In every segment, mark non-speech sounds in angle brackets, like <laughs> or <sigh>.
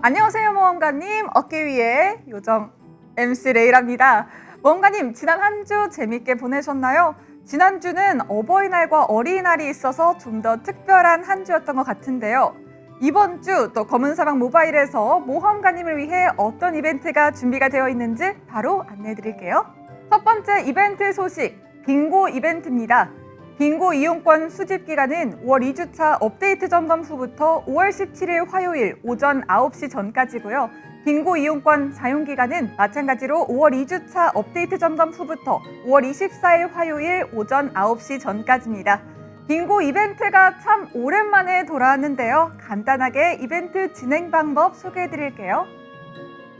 안녕하세요 모험가님. 어깨 위에 요정 MC 레이랍니다. 모험가님 지난 한 주 재밌게 보내셨나요? 지난주는 어버이날과 어린이날이 있어서 좀 더 특별한 한 주였던 것 같은데요. 이번 주 또 검은사막 모바일에서 모험가님을 위해 어떤 이벤트가 준비가 되어 있는지 바로 안내해 드릴게요. 첫 번째 이벤트 소식 빙고 이벤트입니다 빙고 이용권 수집 기간은 5월 2주차 업데이트 점검 후부터 5월 17일 화요일 오전 9시 전까지고요. 빙고 이용권 사용 기간은 마찬가지로 5월 2주차 업데이트 점검 후부터 5월 24일 화요일 오전 9시 전까지입니다. 빙고 이벤트가 참 오랜만에 돌아왔는데요. 간단하게 이벤트 진행 방법 소개해 드릴게요.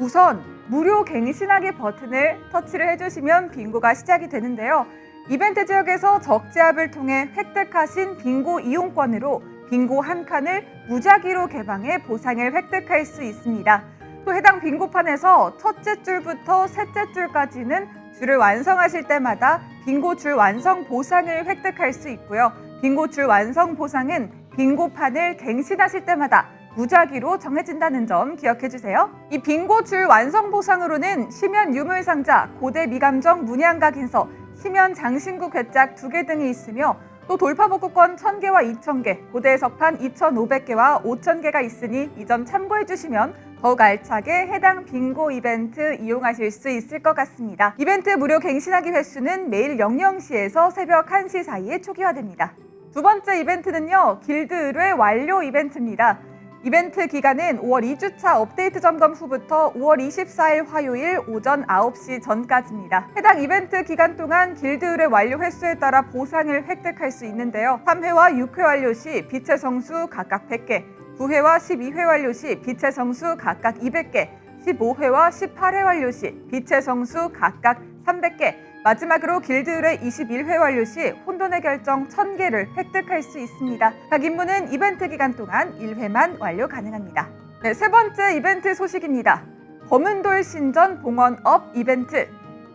우선 무료 갱신하기 버튼을 터치를 해주시면 빙고가 시작이 되는데요. 이벤트 지역에서 적재합을 통해 획득하신 빙고 이용권으로 빙고 한 칸을 무작위로 개방해 보상을 획득할 수 있습니다. 또 해당 빙고판에서 첫째 줄부터 셋째 줄까지는 줄을 완성하실 때마다 빙고 줄 완성 보상을 획득할 수 있고요. 빙고 줄 완성 보상은 빙고판을 갱신하실 때마다 무작위로 정해진다는 점 기억해 주세요. 이 빙고 줄 완성 보상으로는 시면 유물 상자, 고대 미감정 문양각인서, 심연 장신구 괴짝 2개 등이 있으며 또 돌파복구권 1000개와 2000개, 고대 해석판 2500개와 5000개가 있으니 이 점 참고해 주시면 더욱 알차게 해당 빙고 이벤트 이용하실 수 있을 것 같습니다. 이벤트 무료 갱신하기 횟수는 매일 00시에서 새벽 1시 사이에 초기화됩니다. 두 번째 이벤트는요. 길드 의뢰 완료 이벤트입니다. 이벤트 기간은 5월 2주차 업데이트 점검 후부터 5월 24일 화요일 오전 9시 전까지입니다. 해당 이벤트 기간 동안 길드 의뢰 완료 횟수에 따라 보상을 획득할 수 있는데요. 3회와 6회 완료 시 빛의 성수 각각 100개, 9회와 12회 완료 시 빛의 성수 각각 200개, 15회와 18회 완료 시 빛의 성수 각각 300개, 마지막으로 길드의 21회 완료 시 혼돈의 결정 1000개를 획득할 수 있습니다. 각 임무는 이벤트 기간 동안 1회만 완료 가능합니다. 네, 세 번째 이벤트 소식입니다. 검은돌 신전 봉헌업 이벤트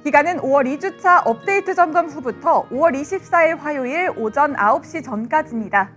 기간은 5월 2주차 업데이트 점검 후부터 5월 24일 화요일 오전 9시 전까지입니다.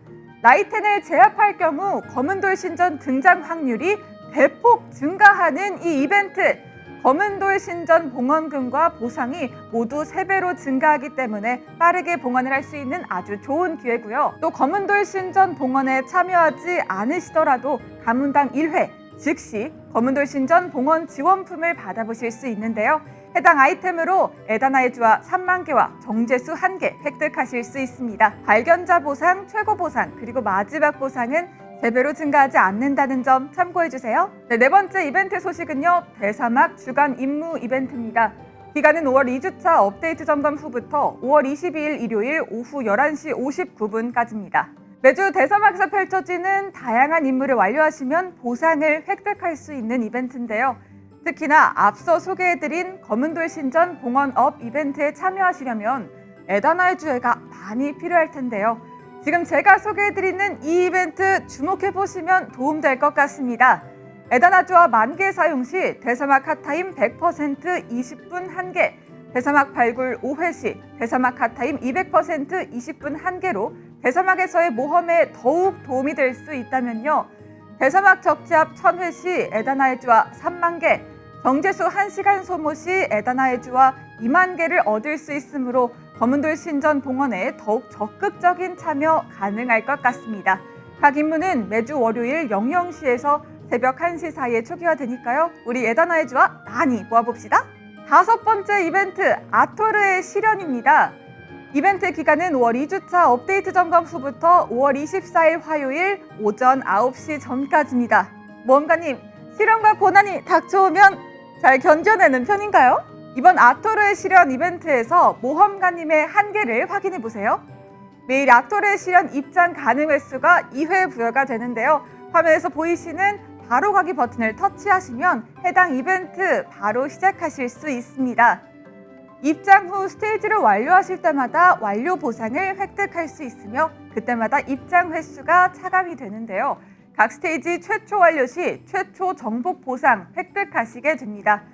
라이텐을 제압할 경우 검은돌 신전 등장 확률이 대폭 증가하는 이 이벤트 검은돌 신전 봉헌금과 보상이 모두 3배로 증가하기 때문에 빠르게 봉헌을 할 수 있는 아주 좋은 기회고요. 또 검은돌 신전 봉헌에 참여하지 않으시더라도 가문당 1회 즉시 검은돌 신전 봉헌 지원품을 받아보실 수 있는데요. 해당 아이템으로 에다나의 주화 3만 개와 정제수 1개 획득하실 수 있습니다. 발견자 보상, 최고 보상, 그리고 마지막 보상은 3배로 증가하지 않는다는 점 참고해주세요. 네, 네 번째 이벤트 소식은요. 대사막 주간 임무 이벤트입니다. 기간은 5월 2주차 업데이트 점검 후부터 5월 22일 일요일 오후 11시 59분까지입니다. 매주 대사막에서 펼쳐지는 다양한 임무를 완료하시면 보상을 획득할 수 있는 이벤트인데요. 특히나 앞서 소개해드린 검은돌 신전 봉헌업 이벤트에 참여하시려면 에다나의 주회가 많이 필요할 텐데요. 지금 제가 소개해드리는 이 이벤트 주목해보시면 도움될 것 같습니다. 에다나주와 만개 사용 시 대사막 핫타임 100% 20분 1개, 대사막 발굴 5회 시 대사막 핫타임 200% 20분 1개로 대사막에서의 모험에 더욱 도움이 될 수 있다면요. 대사막 적지합 1000회 시 에다나의 주와 3만 개, 정제수 1시간 소모 시 에다나의 주와 2만 개를 얻을 수 있으므로 검은돌 신전 봉헌에 더욱 적극적인 참여 가능할 것 같습니다. 각 임무는 매주 월요일 00시에서 새벽 1시 사이에 초기화되니까요. 우리 에다나의 주와 많이 모아봅시다. 다섯 번째 이벤트 아토르의 실현입니다. 이벤트 기간은 5월 2주차 업데이트 점검 후부터 5월 24일 화요일 오전 9시 전까지입니다. 모험가님, 실현과 고난이 닥쳐오면 잘 견뎌내는 편인가요? 이번 아토르의 실현 이벤트에서 모험가님의 한계를 확인해 보세요. 매일 아토르의 실현 입장 가능 횟수가 2회 부여가 되는데요. 화면에서 보이시는 바로 가기 버튼을 터치하시면 해당 이벤트 바로 시작하실 수 있습니다. 입장 후 스테이지를 완료하실 때마다 완료 보상을 획득할 수 있으며 그때마다 입장 횟수가 차감이 되는데요. 각 스테이지 최초 완료 시 최초 정복 보상 획득하시게 됩니다.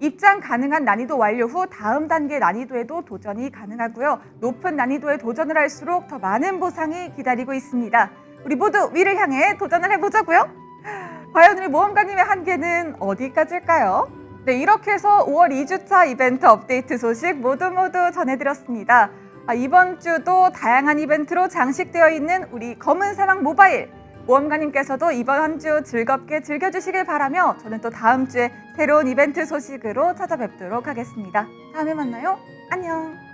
입장 가능한 난이도 완료 후 다음 단계 난이도에도 도전이 가능하고요. 높은 난이도에 도전을 할수록 더 많은 보상이 기다리고 있습니다. 우리 모두 위를 향해 도전을 해보자고요. <laughs> 과연 우리 모험가님의 한계는 어디까지일까요? 네, 이렇게 해서 5월 2주차 이벤트 업데이트 소식 모두 모두 전해드렸습니다. 아, 이번 주도 다양한 이벤트로 장식되어 있는 우리 검은 사막 모바일. 모험가님께서도 이번 한 주 즐겁게 즐겨주시길 바라며 저는 또 다음 주에 새로운 이벤트 소식으로 찾아뵙도록 하겠습니다. 다음에 만나요. 안녕.